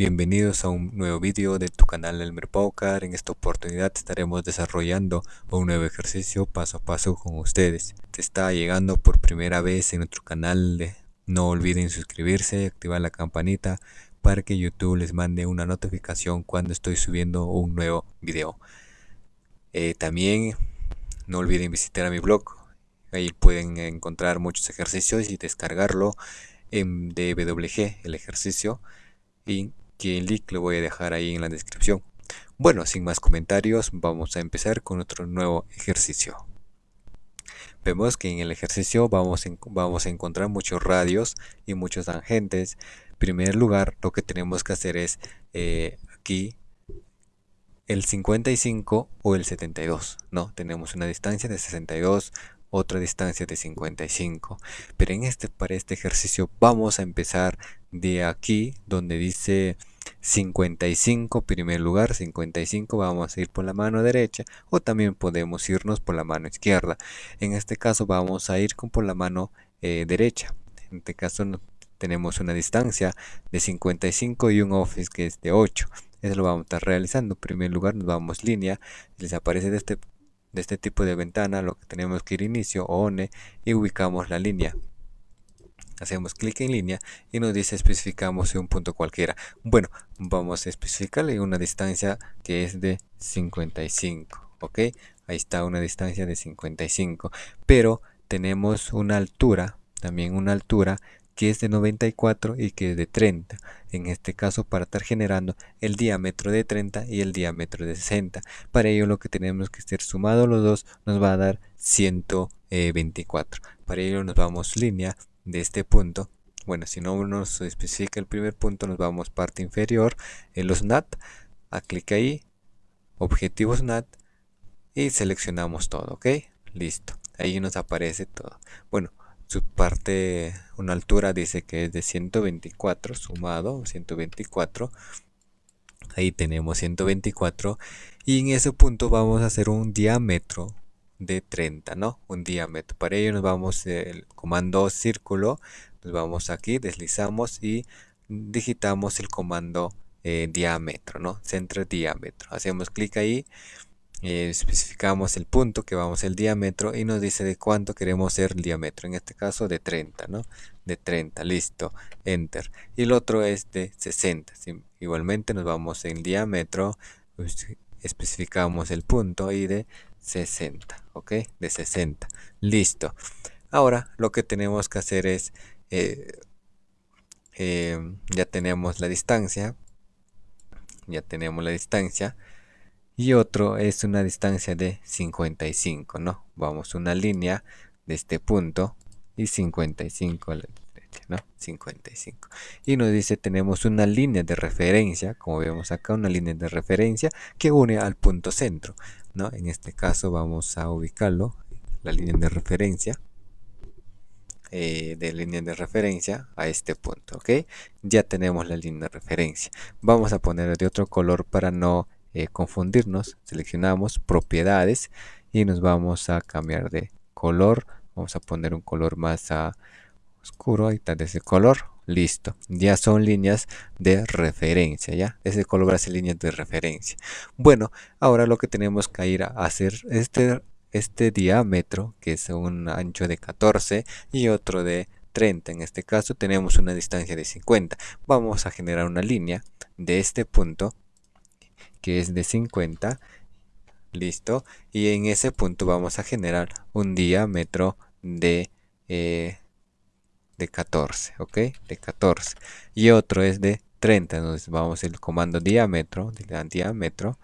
Bienvenidos a un nuevo vídeo de tu canal Elmer Paucar. En esta oportunidad estaremos desarrollando un nuevo ejercicio paso a paso con ustedes. Te está llegando por primera vez en nuestro canal, no olviden suscribirse, activar la campanita para que YouTube les mande una notificación cuando estoy subiendo un nuevo video. Eh, también no olviden visitar a mi blog, ahí pueden encontrar muchos ejercicios y descargarlo en DWG, el ejercicio y que el link lo voy a dejar ahí en la descripción. Bueno, sin más comentarios, vamos a empezar con otro nuevo ejercicio. Vemos que en el ejercicio vamos, vamos a encontrar muchos radios y muchos tangentes. En primer lugar, lo que tenemos que hacer es eh, aquí el 55 o el 72. No, tenemos una distancia de 62, otra distancia de 55 pero en este para este ejercicio vamos a empezar de aquí donde dice 55 primer lugar 55 vamos a ir por la mano derecha o también podemos irnos por la mano izquierda. En este caso vamos a ir con por la mano eh, derecha. En este caso tenemos una distancia de 55 y un office que es de 8 eso lo vamos a estar realizando. En primer lugar nos vamos línea. Les aparece de este de este tipo de ventana lo que tenemos que ir inicio o one y ubicamos la línea hacemos clic en línea y nos dice especificamos un punto cualquiera bueno vamos a especificarle una distancia que es de 55 ok ahí está una distancia de 55 pero tenemos una altura también una altura que es de 94 y que es de 30. En este caso para estar generando el diámetro de 30 y el diámetro de 60. Para ello lo que tenemos que ser sumado los dos nos va a dar 124. Para ello nos vamos línea de este punto. Bueno, si no nos especifica el primer punto, nos vamos parte inferior en los NAT. A clic ahí, objetivos NAT y seleccionamos todo, ¿ok? Listo. Ahí nos aparece todo. Bueno, su parte, una altura dice que es de 124 sumado, 124. Ahí tenemos 124 y en ese punto vamos a hacer un diámetro de 30, ¿no? Un diámetro. Para ello nos vamos el comando círculo, nos vamos aquí, deslizamos y digitamos el comando eh, diámetro, ¿no? Centro diámetro. Hacemos clic ahí eh, especificamos el punto que vamos el diámetro y nos dice de cuánto queremos ser el diámetro en este caso de 30 no de 30 listo enter y el otro es de 60 igualmente nos vamos en diámetro pues, especificamos el punto y de 60 ok de 60 listo. Ahora lo que tenemos que hacer es eh, eh, ya tenemos la distancia ya tenemos la distancia y otro es una distancia de 55 no vamos una línea de este punto y 55 a la derecha no 55 y nos dice tenemos una línea de referencia como vemos acá una línea de referencia que une al punto centro no en este caso vamos a ubicarlo la línea de referencia eh, de línea de referencia a este punto ok ya tenemos la línea de referencia. Vamos a poner de otro color para no eh, confundirnos. Seleccionamos propiedades y nos vamos a cambiar de color. Vamos a poner un color más a oscuro ahí está de ese color listo. Ya son líneas de referencia ya ese color hace líneas de referencia. Bueno ahora lo que tenemos que ir a hacer este este diámetro que es un ancho de 14 y otro de 30 en este caso tenemos una distancia de 50 vamos a generar una línea de este punto que es de 50 listo. Y en ese punto vamos a generar un diámetro de eh, de 14 ok de 14 y otro es de 30 entonces vamos el comando diámetro de diámetro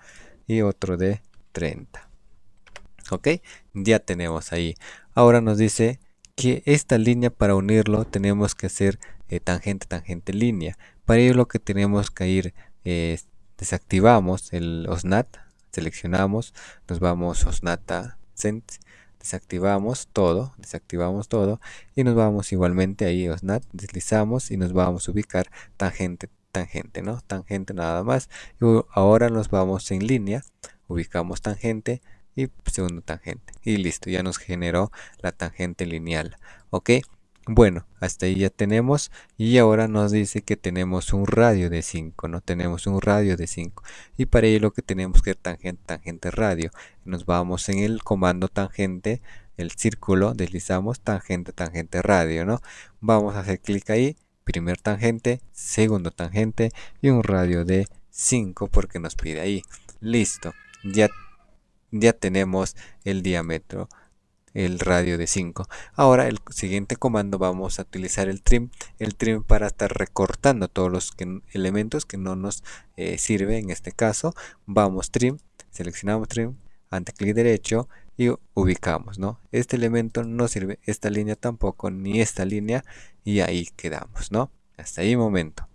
y otro de 30 ok ya tenemos ahí. Ahora nos dice que esta línea para unirlo tenemos que hacer eh, tangente tangente línea. Para ello lo que tenemos que ir es desactivamos el OSNAT, seleccionamos, nos vamos OSNAT desactivamos todo, desactivamos todo y nos vamos igualmente ahí OSNAT, deslizamos y nos vamos a ubicar tangente, tangente, ¿no? Tangente nada más. Y ahora nos vamos en línea, ubicamos tangente y segundo tangente y listo, ya nos generó la tangente lineal, ¿ok? Bueno, hasta ahí ya tenemos y ahora nos dice que tenemos un radio de 5, ¿no? Tenemos un radio de 5 y para ello lo que tenemos que tangente, tangente radio. Nos vamos en el comando tangente, el círculo, deslizamos tangente, tangente radio, ¿no? Vamos a hacer clic ahí, primer tangente, segundo tangente y un radio de 5 porque nos pide ahí. Listo, ya, ya tenemos el diámetro el radio de 5. Ahora el siguiente comando vamos a utilizar el trim, el trim para estar recortando todos los elementos que no nos eh, sirve en este caso. Vamos trim, seleccionamos trim, ante clic derecho y ubicamos, ¿no? Este elemento no sirve, esta línea tampoco, ni esta línea y ahí quedamos, ¿no? Hasta ahí momento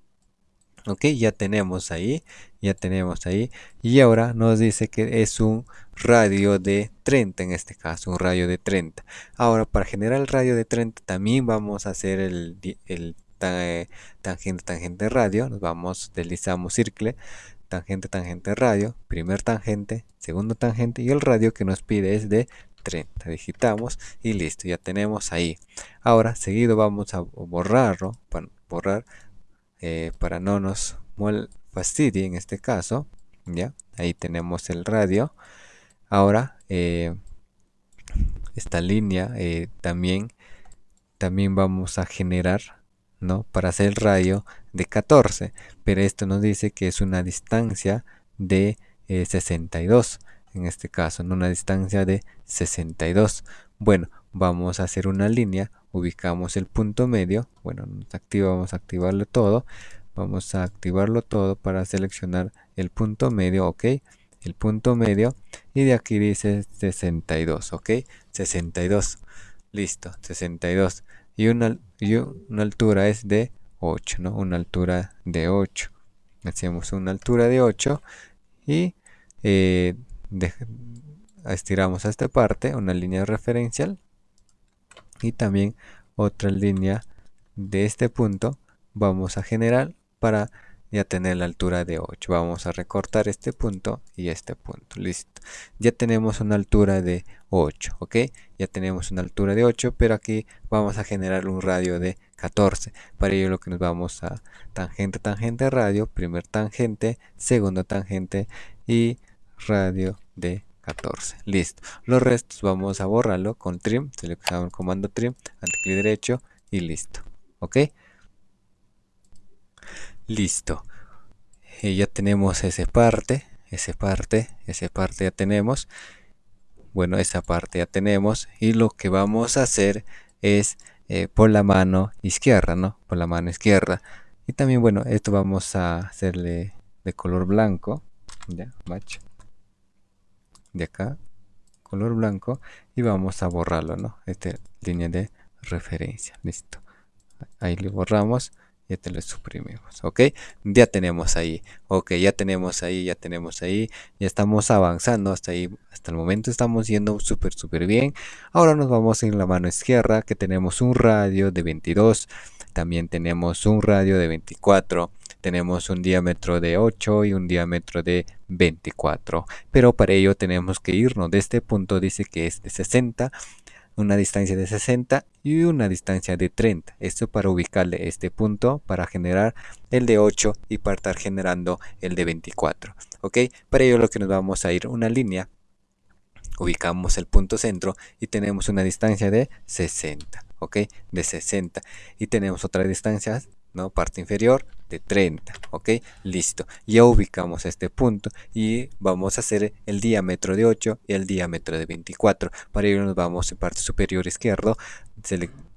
ok ya tenemos ahí ya tenemos ahí y ahora nos dice que es un radio de 30 en este caso un radio de 30 ahora para generar el radio de 30 también vamos a hacer el, el tangente tangente radio. Nos vamos deslizamos círculo tangente tangente radio primer tangente segundo tangente y el radio que nos pide es de 30 digitamos y listo ya tenemos ahí. Ahora seguido vamos a borrarlo para borrar eh, para no nos fastidie en este caso ya ahí tenemos el radio ahora eh, esta línea eh, también también vamos a generar no para hacer el radio de 14 pero esto nos dice que es una distancia de 62 en este caso en una distancia de 62 bueno vamos a hacer una línea ubicamos el punto medio bueno nos activa vamos a activarlo todo vamos a activarlo todo para seleccionar el punto medio ok el punto medio y de aquí dice 62 ok 62 listo 62 y una, una altura es de 8 no una altura de 8 hacemos una altura de 8 y eh, estiramos a esta parte una línea referencial y también otra línea de este punto vamos a generar para ya tener la altura de 8 vamos a recortar este punto y este punto. Listo. Ya tenemos una altura de 8 ok ya tenemos una altura de 8 pero aquí vamos a generar un radio de 14 para ello lo que nos vamos a tangente tangente radio primer tangente segundo tangente y radio de 14 listo. Los restos vamos a borrarlo con trim seleccionamos el comando trim ante clic derecho y listo ok listo. Y ya tenemos esa parte esa parte esa parte ya tenemos. Bueno esa parte ya tenemos. Y lo que vamos a hacer es eh, por la mano izquierda no por la mano izquierda. Y también bueno esto vamos a hacerle de color blanco. Ya match. De acá color blanco. Y vamos a borrarlo no esta línea de referencia. Listo. Ahí le borramos y te lo suprimimos ok ya tenemos ahí ok ya tenemos ahí ya tenemos ahí ya estamos avanzando hasta ahí hasta el momento estamos yendo súper súper bien. Ahora nos vamos en la mano izquierda que tenemos un radio de 22 también tenemos un radio de 24 tenemos un diámetro de 8 y un diámetro de 24 pero para ello tenemos que irnos de este punto dice que es de 60 una distancia de 60 y una distancia de 30 esto para ubicarle este punto para generar el de 8 y para estar generando el de 24 ok para ello lo que nos vamos a ir una línea ubicamos el punto centro y tenemos una distancia de 60 ok de 60 y tenemos otra distancia no parte inferior de 30 ok listo. Ya ubicamos este punto y vamos a hacer el diámetro de 8 y el diámetro de 24 para ello nos vamos en parte superior izquierdo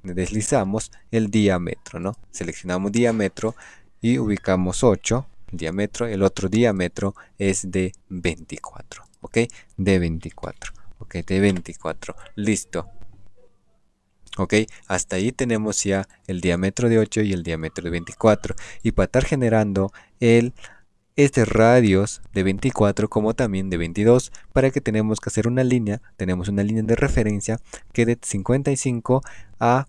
deslizamos el diámetro no seleccionamos diámetro y ubicamos 8 diámetro el otro diámetro es de 24 ok de 24 ok de 24 listo ok hasta ahí tenemos ya el diámetro de 8 y el diámetro de 24 y para estar generando el este radios de 24 como también de 22 para que tenemos que hacer una línea tenemos una línea de referencia que de 55 a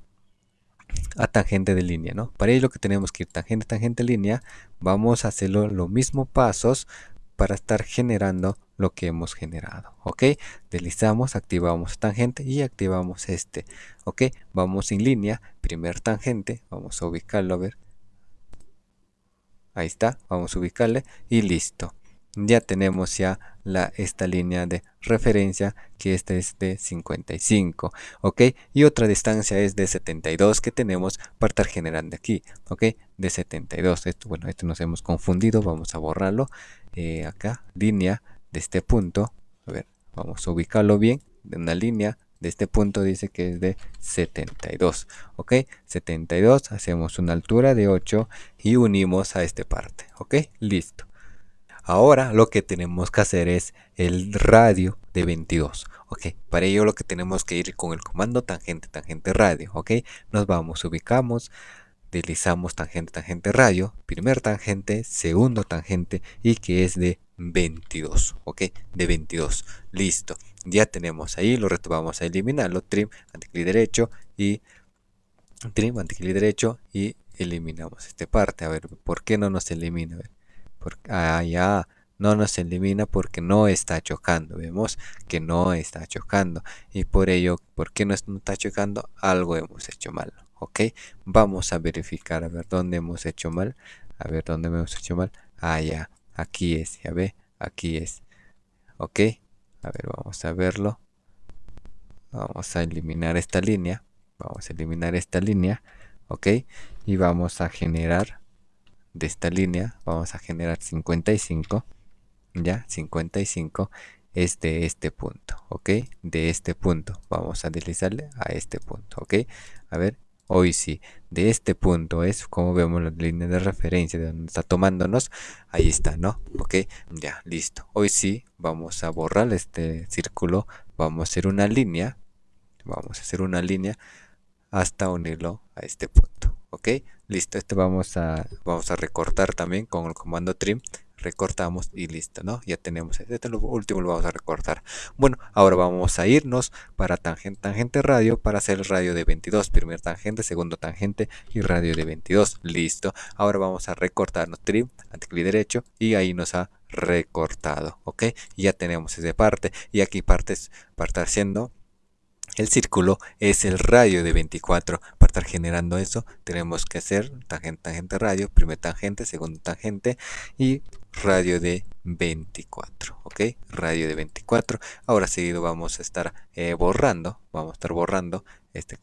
a tangente de línea no para ello que tenemos que ir tangente tangente línea vamos a hacerlo los mismos pasos para estar generando lo que hemos generado ok deslizamos activamos tangente y activamos este ok vamos en línea primer tangente vamos a ubicarlo a ver. Ahí está vamos a ubicarle y listo. Ya tenemos ya la, esta línea de referencia que esta es de 55 ok y otra distancia es de 72 que tenemos para estar generando aquí ok de 72 esto bueno esto nos hemos confundido vamos a borrarlo eh, acá línea de este punto a ver vamos a ubicarlo bien de una línea de este punto dice que es de 72 ok 72 hacemos una altura de 8 y unimos a esta parte ok listo Ahora lo que tenemos que hacer es el radio de 22. Ok, para ello lo que tenemos que ir con el comando tangente, tangente radio. Ok, nos vamos, ubicamos, deslizamos tangente, tangente radio, primer tangente, segundo tangente y que es de 22. Ok, de 22. Listo, ya tenemos ahí, lo reto vamos a eliminarlo, trim, anticlic derecho y trim, anticlic derecho y eliminamos esta parte. A ver, ¿por qué no nos elimina? A ver ah, no nos elimina porque no está chocando. Vemos que no está chocando. Y por ello, ¿por qué no está chocando? Algo hemos hecho mal. ¿Ok? Vamos a verificar a ver dónde hemos hecho mal. A ver dónde hemos hecho mal. Ah, ya. Aquí es. Ya ve. Aquí es. ¿Ok? A ver, vamos a verlo. Vamos a eliminar esta línea. Vamos a eliminar esta línea. ¿Ok? Y vamos a generar de esta línea vamos a generar 55 ya 55 es de este punto ok de este punto vamos a deslizarle a este punto ok a ver hoy sí de este punto es como vemos la línea de referencia de donde está tomándonos ahí está no ok ya listo. Hoy sí vamos a borrar este círculo vamos a hacer una línea vamos a hacer una línea hasta unirlo a este punto ok. Listo este vamos a vamos a recortar también con el comando trim recortamos y listo no ya tenemos este, lo último lo vamos a recortar. Bueno ahora vamos a irnos para tangente tangente radio para hacer el radio de 22 primer tangente segundo tangente y radio de 22 listo. Ahora vamos a recortarnos trim anticlic derecho y ahí nos ha recortado ok ya tenemos esa parte y aquí partes para estar haciendo el círculo es el radio de 24. Para estar generando eso tenemos que hacer tangente, tangente radio, primer tangente, segundo tangente y radio de 24. ¿Ok? Radio de 24. Ahora seguido vamos a estar eh, borrando. Vamos a estar borrando este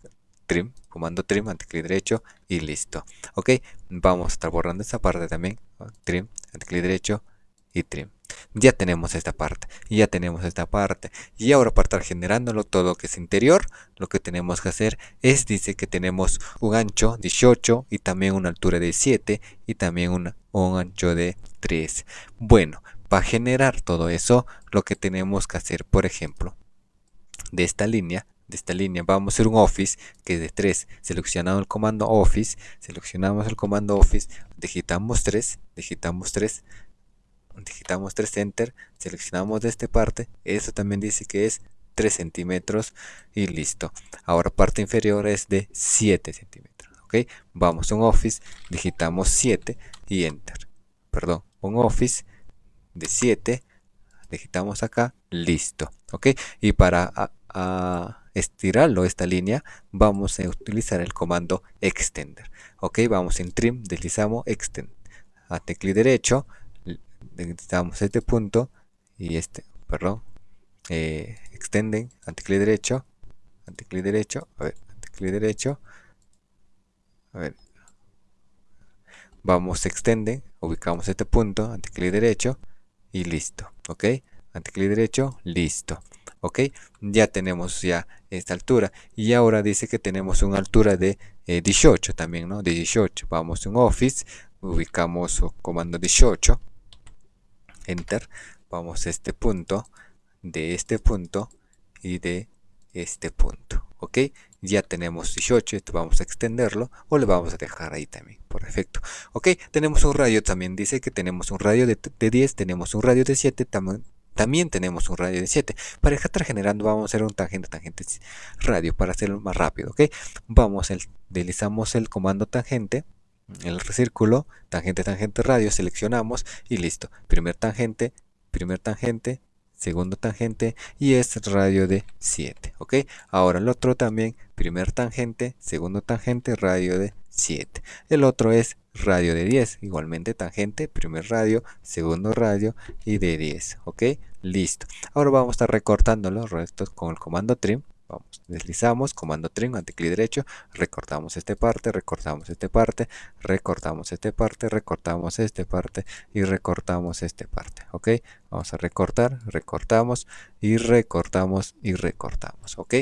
trim, comando trim, anticlic derecho y listo. ¿Ok? Vamos a estar borrando esta parte también. Trim, anticlic derecho y trim ya tenemos esta parte ya tenemos esta parte. Y ahora para estar generándolo todo que es interior lo que tenemos que hacer es dice que tenemos un ancho 18 y también una altura de 7 y también un ancho de 3 bueno para generar todo eso lo que tenemos que hacer por ejemplo de esta línea de esta línea vamos a hacer un office que es de 3 seleccionamos el comando office seleccionamos el comando office digitamos 3 digitamos 3 digitamos 3 enter, seleccionamos de esta parte, eso también dice que es 3 centímetros y listo. Ahora parte inferior es de 7 centímetros, ok. Vamos a un office, digitamos 7 y enter. Perdón, un office de 7, digitamos acá, listo, ok. Y para estirarlo esta línea, vamos a utilizar el comando extender, ok. Vamos en trim, deslizamos extend, a tecla derecho, necesitamos este punto y este, perdón, eh, extenden, anticlic derecho, anticlic derecho, a ver, anticlic derecho, a ver, vamos extenden, ubicamos este punto, anticlic derecho y listo, ok, anticlic derecho, listo, ok, ya tenemos ya esta altura y ahora dice que tenemos una altura de 18 eh, también, ¿no? De 18, vamos en Office, ubicamos comando 18 enter vamos a este punto de este punto y de este punto ok ya tenemos 18 esto vamos a extenderlo o le vamos a dejar ahí también por defecto ok tenemos un radio también dice que tenemos un radio de, 10 tenemos un radio de 7 también también tenemos un radio de 7 para estar generando vamos a hacer un tangente tangente radio para hacerlo más rápido ok vamos el, deslizamos el comando tangente el círculo, tangente, tangente, radio, seleccionamos y listo. Primer tangente, primer tangente, segundo tangente y es radio de 7, ¿ok? Ahora el otro también, primer tangente, segundo tangente, radio de 7. El otro es radio de 10, igualmente tangente, primer radio, segundo radio y de 10, ¿ok? Listo. Ahora vamos a estar recortando los restos con el comando trim vamos, deslizamos, comando trim, anticlic derecho, recortamos esta parte, recortamos esta parte, recortamos esta parte, recortamos esta parte y recortamos esta parte, ok, vamos a recortar, recortamos y recortamos y recortamos, ok,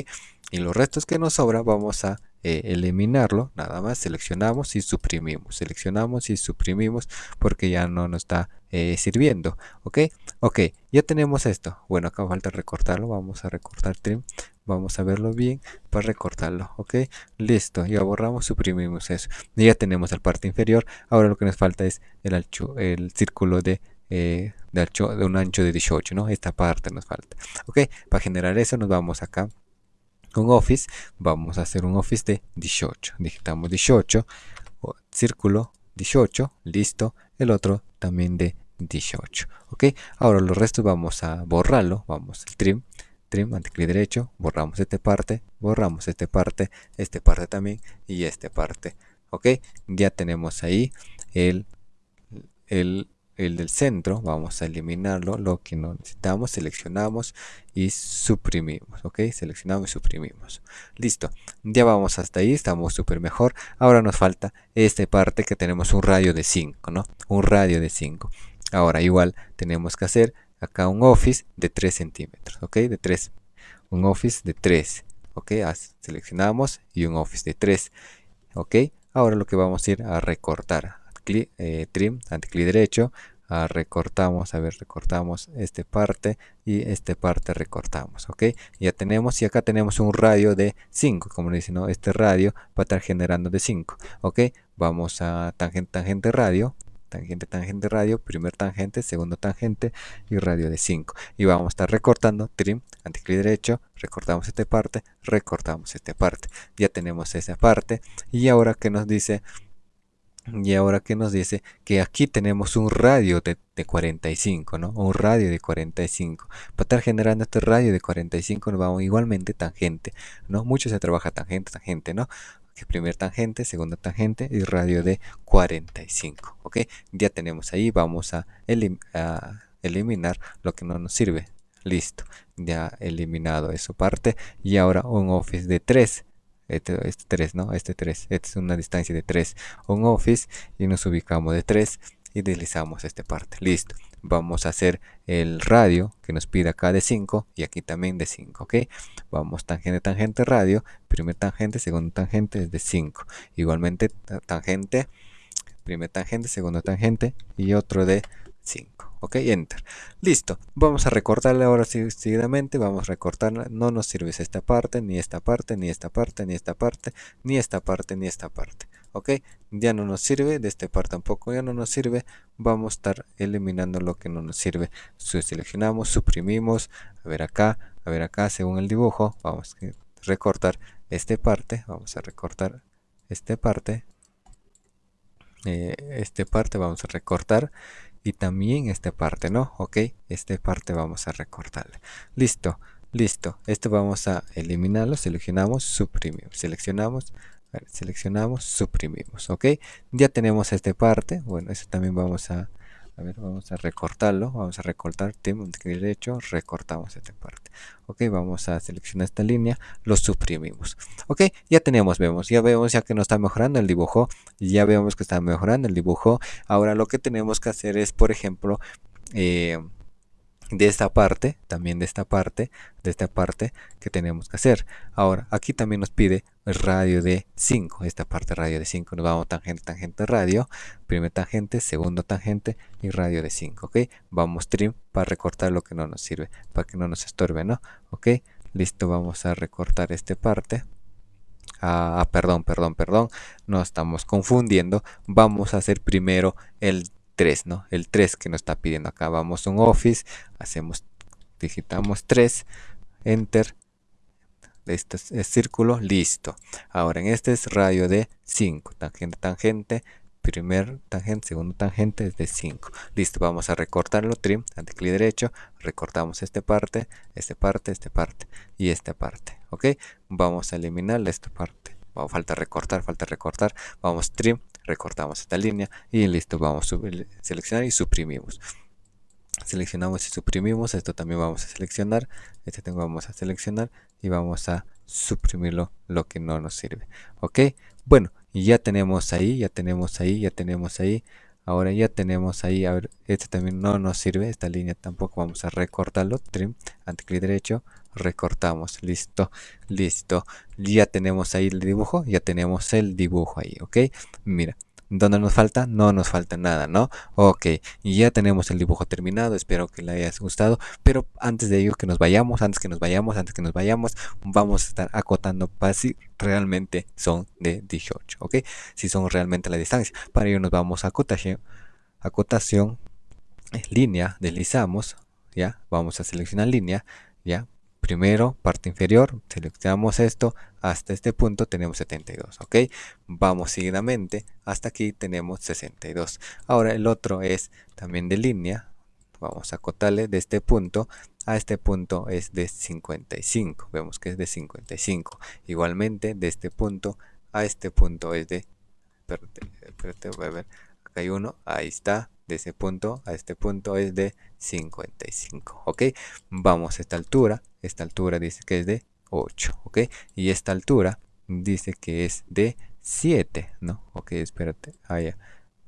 y los restos que nos sobra vamos a eh, eliminarlo, nada más seleccionamos y suprimimos, seleccionamos y suprimimos porque ya no nos está eh, sirviendo, ok, ok, ya tenemos esto, bueno acá falta recortarlo, vamos a recortar trim, vamos a verlo bien para recortarlo ok listo ya borramos suprimimos eso. Ya tenemos la parte inferior. Ahora lo que nos falta es el ancho el círculo de eh, un ancho de 18 no esta parte nos falta ok para generar eso nos vamos acá con office. Vamos a hacer un office de 18 digitamos 18 círculo 18 listo. El otro también de 18 ok ahora los restos vamos a borrarlo. Vamos al trim trim, clic derecho, borramos esta parte, borramos esta parte, esta parte también y esta parte. Ok, ya tenemos ahí el, el, el del centro, vamos a eliminarlo, lo que no necesitamos, seleccionamos y suprimimos, ok, seleccionamos y suprimimos, listo, ya vamos hasta ahí, estamos súper mejor, ahora nos falta esta parte que tenemos un radio de 5, ¿no? Un radio de 5, ahora igual tenemos que hacer acá un office de 3 centímetros, ok, de 3, un office de 3, ok, seleccionamos y un office de 3, ok, ahora lo que vamos a ir a recortar, clic, eh, trim, clic derecho, a recortamos, a ver, recortamos esta parte y esta parte recortamos, ok, ya tenemos y acá tenemos un radio de 5, como dice, ¿no? este radio va a estar generando de 5, ok, vamos a tangente, tangente radio, tangente, tangente, radio, primer tangente, segundo tangente y radio de 5. Y vamos a estar recortando, trim, anticlic derecho, recortamos esta parte, recortamos esta parte. Ya tenemos esa parte y ahora que nos dice... Y ahora que nos dice que aquí tenemos un radio de, 45, ¿no? Un radio de 45. Para estar generando este radio de 45 nos vamos igualmente tangente, ¿no? Mucho se trabaja tangente, tangente, ¿no? Primer tangente, segunda tangente y radio de 45. Ok, ya tenemos ahí, vamos a, eliminar lo que no nos sirve. Listo, ya eliminado eso parte. Y ahora un office de 3 este, este 3 no este 3 esta es una distancia de 3 un office y nos ubicamos de 3 y deslizamos esta parte. Listo. Vamos a hacer el radio que nos pide acá de 5 y aquí también de 5 ok vamos tangente tangente radio. Primer tangente segundo tangente es de 5 igualmente tangente primer tangente segundo tangente y otro de 5 ok enter. Listo. Vamos a recortarle ahora seguidamente vamos a recortar no nos sirve esta parte ni esta parte ni esta parte ni esta parte ni esta parte ni esta parte ok ya no nos sirve de este par tampoco ya no nos sirve vamos a estar eliminando lo que no nos sirve. Seleccionamos suprimimos a ver acá a ver acá según el dibujo vamos a recortar esta parte vamos a recortar esta parte eh, esta parte vamos a recortar y también esta parte no ok esta parte vamos a recortarle. Listo listo esto vamos a eliminarlo seleccionamos suprimimos seleccionamos seleccionamos, suprimimos, ¿ok? Ya tenemos esta parte, bueno, eso también vamos a, vamos a recortarlo, vamos a recortar, tenemos derecho, recortamos esta parte, ok, vamos a seleccionar esta línea, lo suprimimos, ok, ya tenemos, vemos, ya vemos ya que nos está mejorando el dibujo, ya vemos que está mejorando el dibujo, ahora lo que tenemos que hacer es, por ejemplo, eh, de esta parte, también de esta parte, de esta parte que tenemos que hacer. Ahora, aquí también nos pide el radio de 5, esta parte radio de 5, nos vamos tangente, tangente, radio, primer tangente, segundo tangente y radio de 5, ¿ok? Vamos trim para recortar lo que no nos sirve, para que no nos estorbe, ¿no? ¿Ok? Listo, vamos a recortar esta parte. Ah, perdón, perdón, perdón, no estamos confundiendo. Vamos a hacer primero el 3, ¿no? El 3 que nos está pidiendo acá. Vamos a un Office, hacemos, digitamos 3, Enter, este es círculo, listo. Ahora en este es radio de 5, tangente, tangente, primer tangente, segundo tangente es de 5. Listo, vamos a recortarlo, trim, ante clic derecho, recortamos esta parte, esta parte, esta parte y esta parte, ¿ok? Vamos a eliminar esta parte. falta recortar, falta recortar, vamos trim, recortamos esta línea y listo, vamos a seleccionar y suprimimos. Seleccionamos y suprimimos, esto también vamos a seleccionar, este tengo vamos a seleccionar y vamos a suprimirlo lo que no nos sirve, ¿ok? Bueno, ya tenemos ahí, ya tenemos ahí, ya tenemos ahí. Ahora ya tenemos ahí, a ver, este también no nos sirve, esta línea tampoco vamos a recortarlo, trim, ante clic derecho, recortamos, listo, listo. Ya tenemos ahí el dibujo, ya tenemos el dibujo ahí, ¿ok? Mira, ¿Dónde nos falta? No nos falta nada, ¿no? Ok, ya tenemos el dibujo terminado, espero que le haya gustado, pero antes de ello que nos vayamos, antes que nos vayamos, antes que nos vayamos, vamos a estar acotando para si realmente son de 18, ¿ok? Si son realmente la distancia. Para ello nos vamos a acotación, acotación, línea, deslizamos, ya, vamos a seleccionar línea, ya, primero parte inferior seleccionamos esto hasta este punto tenemos 72 ok vamos seguidamente hasta aquí tenemos 62 ahora el otro es también de línea. Vamos a acotarle de este punto a este punto es de 55 vemos que es de 55 igualmente de este punto a este punto es de espérate, voy a ver. Acá hay uno ahí está. De ese punto a este punto es de 55 ok vamos a esta altura. Esta altura dice que es de 8 ok y esta altura dice que es de 7 no ok espérate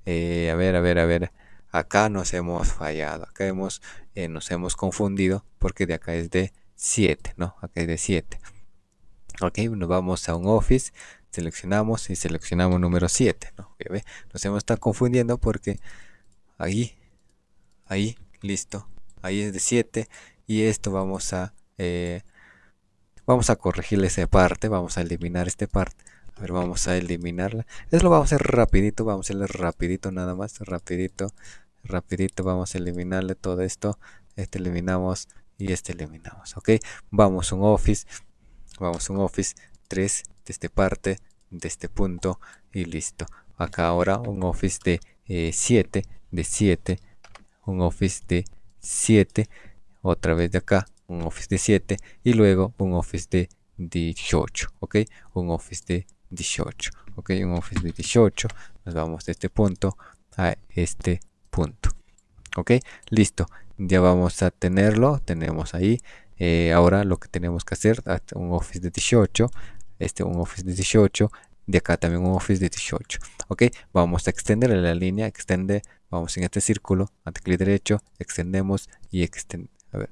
eh, a ver a ver a ver acá nos hemos fallado acá hemos eh, nos hemos confundido porque de acá es de 7 no acá es de 7 ok nos vamos a un office seleccionamos y seleccionamos número 7 ¿no? nos hemos estado confundiendo porque ahí ahí listo ahí es de 7 y esto vamos a eh, vamos a corregirle esa parte vamos a eliminar esta parte a ver vamos a eliminarla. Eso lo vamos a hacer rapidito vamos a hacerle rapidito nada más rapidito rapidito vamos a eliminarle todo esto. Este eliminamos y este eliminamos ok. Vamos a un office vamos a un office 3 de esta parte de este punto y listo. Acá ahora un office de 7 eh, de 7 un office de 7 otra vez de acá un office de 7 y luego un office de 18 ok un office de 18 ok un office de 18 nos vamos de este punto a este punto ok listo ya vamos a tenerlo tenemos ahí eh, ahora lo que tenemos que hacer un office de 18 este un office de 18 de acá también un office de 18 ok vamos a extender la línea extende vamos en este círculo ante clic derecho extendemos y extend a ver,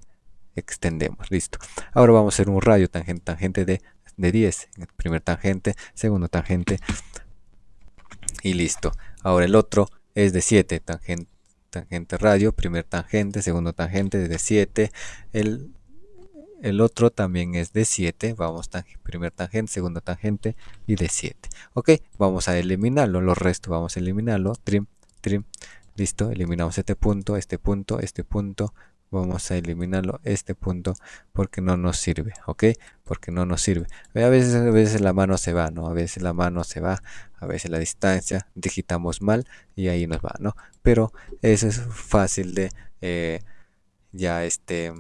extendemos listo. Ahora vamos a hacer un radio tangente tangente de, de 10 primer tangente segundo tangente y listo. Ahora el otro es de 7 tangente tangente radio primer tangente segundo tangente de 7 el el otro también es de 7 vamos primer tangente segundo tangente y de 7 ok vamos a eliminarlo los restos vamos a eliminarlo trim trim listo eliminamos este punto este punto este punto vamos a eliminarlo este punto porque no nos sirve ok porque no nos sirve. A veces a veces la mano se va no a veces la mano se va a veces la distancia digitamos mal y ahí nos va no pero eso es fácil de eh, ya este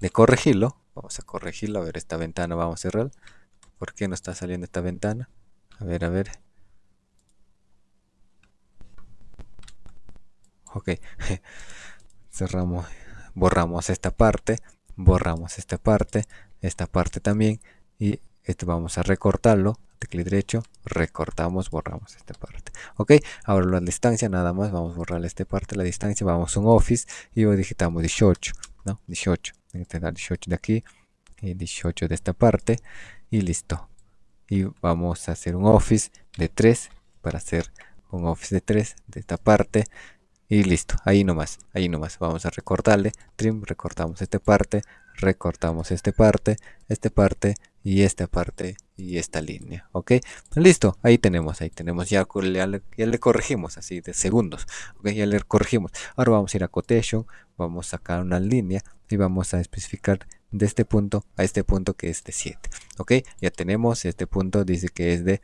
de corregirlo. Vamos a corregirlo a ver esta ventana vamos a cerrar. ¿por qué no está saliendo esta ventana? a ver a ver. Ok cerramos borramos esta parte borramos esta parte esta parte también y esto vamos a recortarlo clic derecho recortamos borramos esta parte. Ok ahora la distancia nada más vamos a borrar esta parte la distancia vamos a un office y digitamos 18 no 18 tener 18 de aquí y 18 de esta parte y listo. Y vamos a hacer un office de 3 para hacer un office de 3 de esta parte y listo, ahí nomás, ahí nomás, vamos a recortarle, trim, recortamos esta parte, recortamos esta parte, esta parte y esta parte y esta línea, ok, listo, ahí tenemos, ahí tenemos, ya, ya, le, corregimos así de segundos, ok, ya le corregimos, ahora vamos a ir a quotation, vamos a sacar una línea y vamos a especificar de este punto a este punto que es de 7 ok ya tenemos este punto dice que es de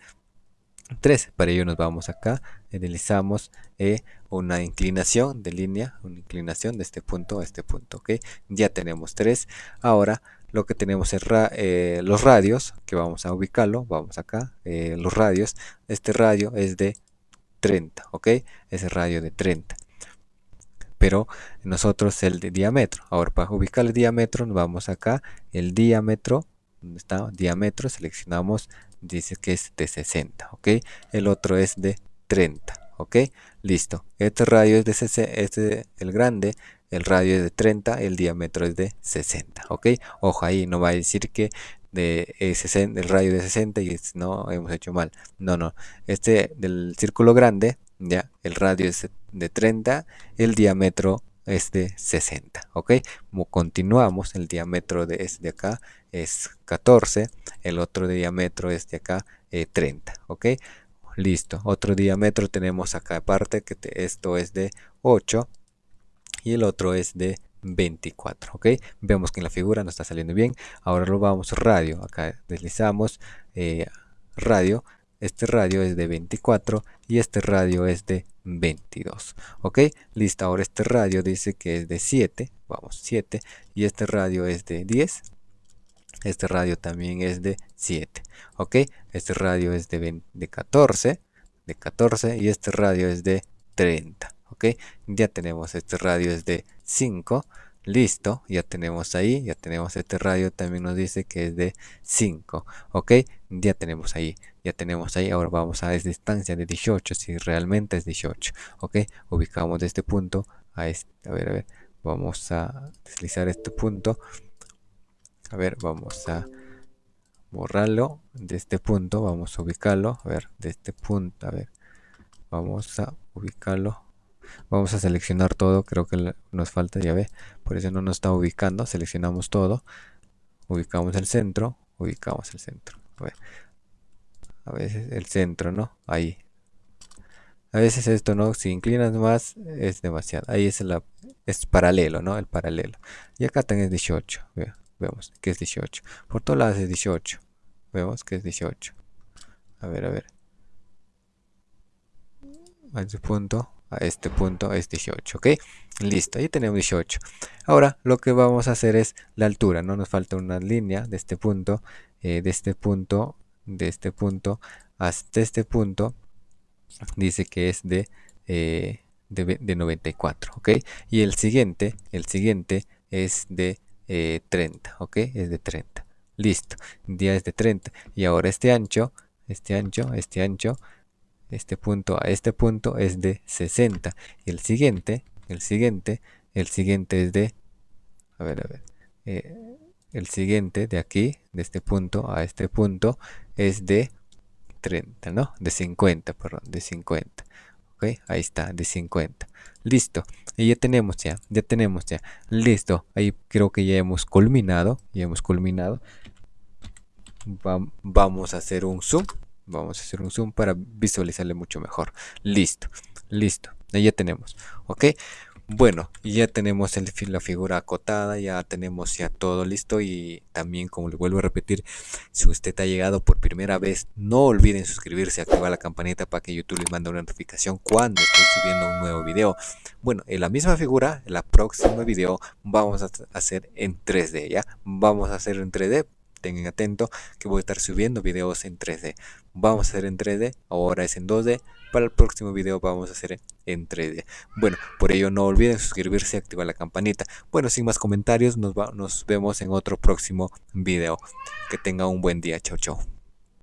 3. Para ello nos vamos acá, deslizamos eh, una inclinación de línea, una inclinación de este punto a este punto, ¿ok? Ya tenemos 3. Ahora lo que tenemos es eh, los radios, que vamos a ubicarlo, vamos acá, eh, los radios. Este radio es de 30, ¿ok? Ese radio de 30. Pero nosotros el de diámetro. Ahora para ubicar el diámetro, nos vamos acá, el diámetro, ¿dónde está? Diámetro, seleccionamos dice que es de 60, ¿ok? El otro es de 30, ¿ok? Listo. Este radio es de este, el grande, el radio es de 30, el diámetro es de 60, ¿ok? Ojo ahí, no va a decir que de el radio de 60 y no hemos hecho mal. No, no. Este del círculo grande, ya, el radio es de 30, el diámetro es de 60, ¿ok? Como continuamos, el diámetro de este de acá es 14, el otro diámetro es de acá 30, eh, ¿ok? Listo, otro diámetro tenemos acá aparte que esto es de 8 y el otro es de 24, ¿ok? Vemos que en la figura no está saliendo bien, ahora lo vamos radio, acá deslizamos eh, radio, este radio es de 24 y este radio es de 22 ok listo. Ahora este radio dice que es de 7 vamos 7 y este radio es de 10 este radio también es de 7 ok este radio es de, de 14 de 14 y este radio es de 30 ok ya tenemos este radio es de 5 listo ya tenemos ahí ya tenemos este radio también nos dice que es de 5 ok ya tenemos ahí ya tenemos ahí ahora vamos a esta distancia de 18 si realmente es 18 ok ubicamos de este punto a este a ver a ver vamos a deslizar este punto a ver vamos a borrarlo de este punto vamos a ubicarlo a ver de este punto a ver vamos a ubicarlo. Vamos a seleccionar todo creo que nos falta ya ve por eso no nos está ubicando seleccionamos todo ubicamos el centro ubicamos el centro. A, ver. a veces el centro no ahí. A veces esto no si inclinas más es demasiado. Ahí es la es paralelo no el paralelo. Y acá es 18 vemos que es 18 por todos lados es 18 vemos que es 18 a ver a ver. A este punto a este punto es 18 ok listo ahí tenemos 18 ahora lo que vamos a hacer es la altura no nos falta una línea de este punto eh, de este punto de este punto hasta este punto dice que es de, eh, de, 94 ok y el siguiente el siguiente es de 30 eh, ok es de 30 listo. Ya es de 30 y ahora este ancho este ancho este ancho este punto a este punto es de 60 y el siguiente el siguiente el siguiente es de a ver a ver eh, el siguiente de aquí de este punto a este punto es de 30 no de 50 perdón de 50 ok ahí está de 50 listo y ya tenemos ya ya tenemos ya listo ahí creo que ya hemos culminado ya hemos culminado vamos a hacer un zoom Vamos a hacer un zoom para visualizarle mucho mejor. Listo, listo. Ahí ya tenemos. Ok. Bueno, ya tenemos el, la figura acotada, ya tenemos ya todo listo y también como le vuelvo a repetir, si usted ha llegado por primera vez, no olviden suscribirse, activar la campanita para que YouTube les mande una notificación cuando estoy subiendo un nuevo video. Bueno, en la misma figura, en la próxima video vamos a hacer en 3D, ¿ya? Vamos a hacer en 3D tengan atento que voy a estar subiendo videos en 3D. Vamos a hacer en 3D, ahora es en 2D. Para el próximo video vamos a hacer en 3D. Bueno, por ello no olviden suscribirse y activar la campanita. Bueno, sin más comentarios, nos, nos vemos en otro próximo video. Que tenga un buen día. Chao, chao.